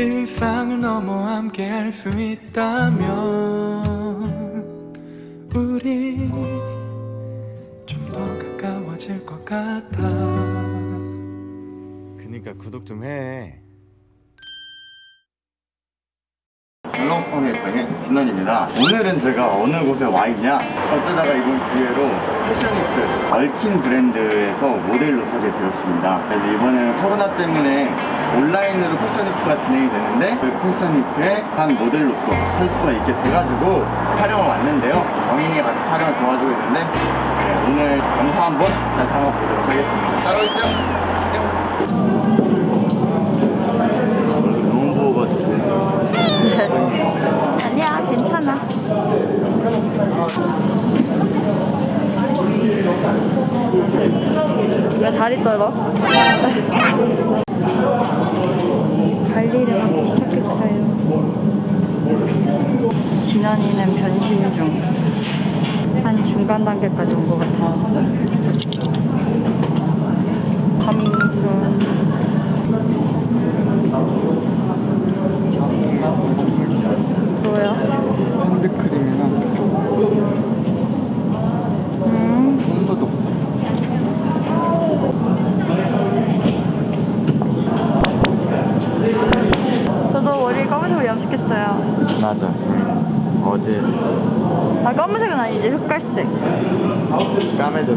일상을 넘어 함께 할 수 있다면 우리 좀 더 가까워질 것 같아 그니까 구독 좀 해. 일상의 진원입니다. 오늘은 제가 어느 곳에 와 있냐? 어쩌다가 이번 기회로 패션위크 얼킨 브랜드에서 모델로 서게 되었습니다. 그래서 이번에는 코로나 때문에 온라인으로 패션위크가 진행이 되는데 그 패션위크의 한 모델로서 설 수가 있게 돼가지고 촬영을 왔는데요. 정인이가 같이 촬영을 도와주고 있는데 네, 오늘 영상 한번 잘 담아보도록 하겠습니다. 따라오시죠. 너무 부어가지고 아니야, 괜찮아. 왜 다리 떨어? 관리를 하기 시작했어요. 진현이는 변신 중. 한 중간 단계까지 온 것 같아요. 감금. 뭐야? 핸드크림이랑 음, 손소독 검은색으로 염색했어요. 맞아 어제 아, 검은색은 아니지, 흑갈색. 까매졌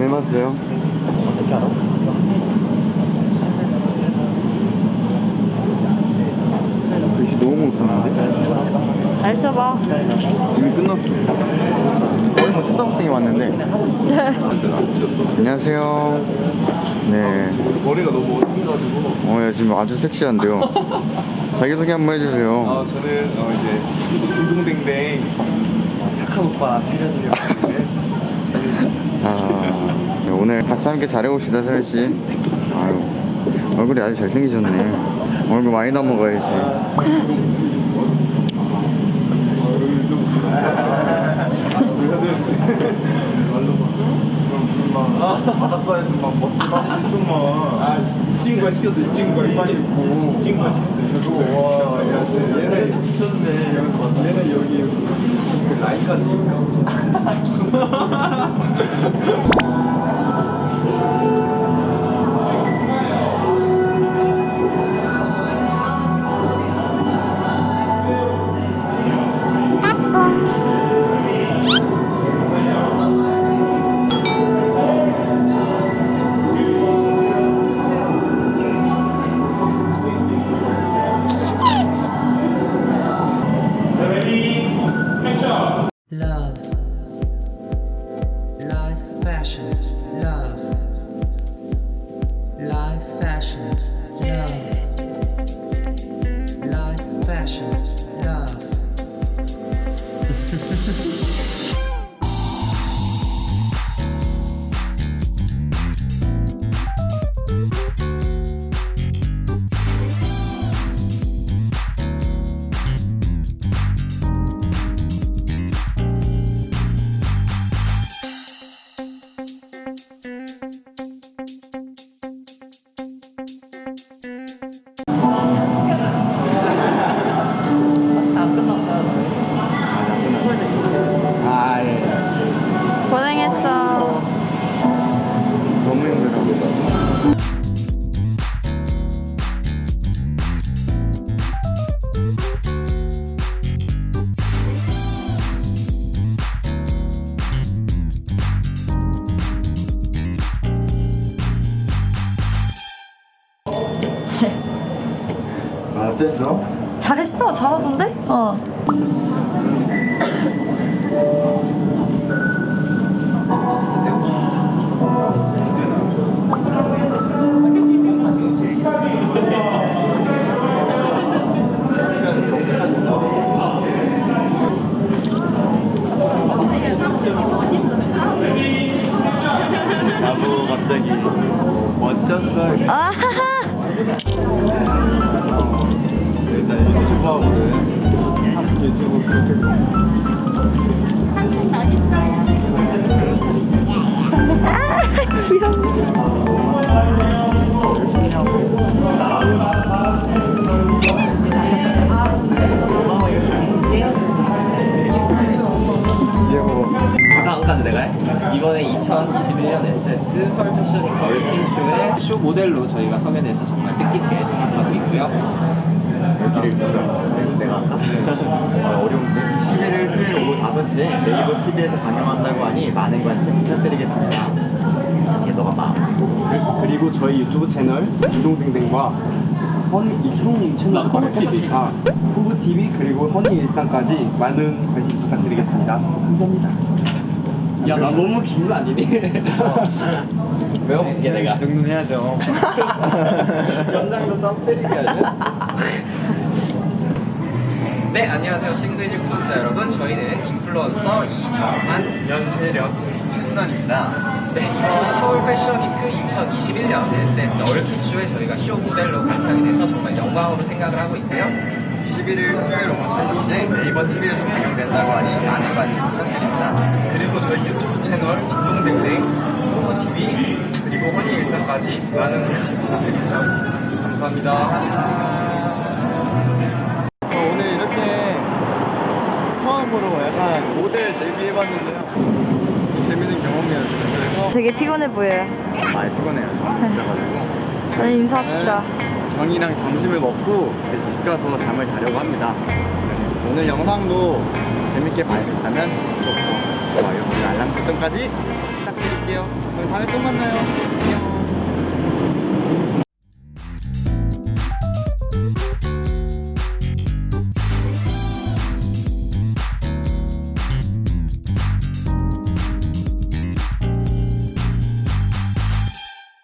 좀 해봤어요? 어떻게 알아? 글씨 너무 못하는데? 잘 써봐. 이미 끝났어 거의 뭐 초등학생이 왔는데 안녕하세요 네 머리가 너무 어두가지고 어, 예, 지금 아주 섹시한데요 자기소개 한번 해주세요 아 저는 어, 이제 딩동댕댕 착한 오빠 하는데 아, 네, 오늘 같이 함께 잘해봅시다 아유 얼굴이 아주 잘생기셨네 얼굴 많이 남아가야지 바닷가에서 막 좀만 이 친구가 시켰어 이 친구가 이 친구 이 친구가 시켰어 와, 야, 얘는 미쳤네. 얘는 여기 그 라인까 passion, love. 잘했어? 잘했어 잘하던데? 어 다음까지 내가 해? 이번에 2021년 SS 서울 패션 위크 얼킨 쇼의 쇼 모델로 저희가 서게 돼서 정말 뜻깊게 생각하고 있고요. 여기를 내가 할까? 아, 어려운데? 11일 수요일 오후 5시에 네이버 TV에서 방영한다고 하니 많은 관심 부탁드리겠습니다. 그, 그리고 저희 유튜브 채널 김동댕댕과 허니 이형 채널 코브 TV. 아 코브 TV 그리고 허니 일상까지 많은 관심 부탁드리겠습니다. 감사합니다. 야, 나 너무 긴 거 아니니? 외워볼게, 내가. 이 정도는 해야죠. 연장도 썸트리까지. 네, 안녕하세요. 싱글즈 구독자 여러분. 저희는 인플루언서 이정한, 연세력 최순환입니다. 네, 이번 서울 패션위크 2021년 SS 얼킨쇼에 저희가 쇼 모델로 발탁이 돼서 정말 영광으로 생각을 하고 있고요. 11일 수요일 오후 5시에 네이버 TV에서 방영된다고 하니 많은 관심 부탁드립니다. 그리고 저희 유튜브 채널 김동댕댕 코브 TV 그리고 허니 일상까지 많은 관심 부탁드립니다. 감사합니다. 저 오늘 이렇게 처음으로 약간 모델 데뷔해봤는데요. 재밌는 경험이었어요. 그래서 되게 피곤해 보여요 많이 피곤해요. 저는 늦어가지고. 빨리 인사합시다 정이랑 점심을 먹고 이제 집 가서 잠을 자려고 합니다. 오늘 영상도 재밌게 봐주셨다면 구독과 좋아요, 알람 설정까지 부탁드릴게요. 그럼 다음에 또 만나요. 안녕.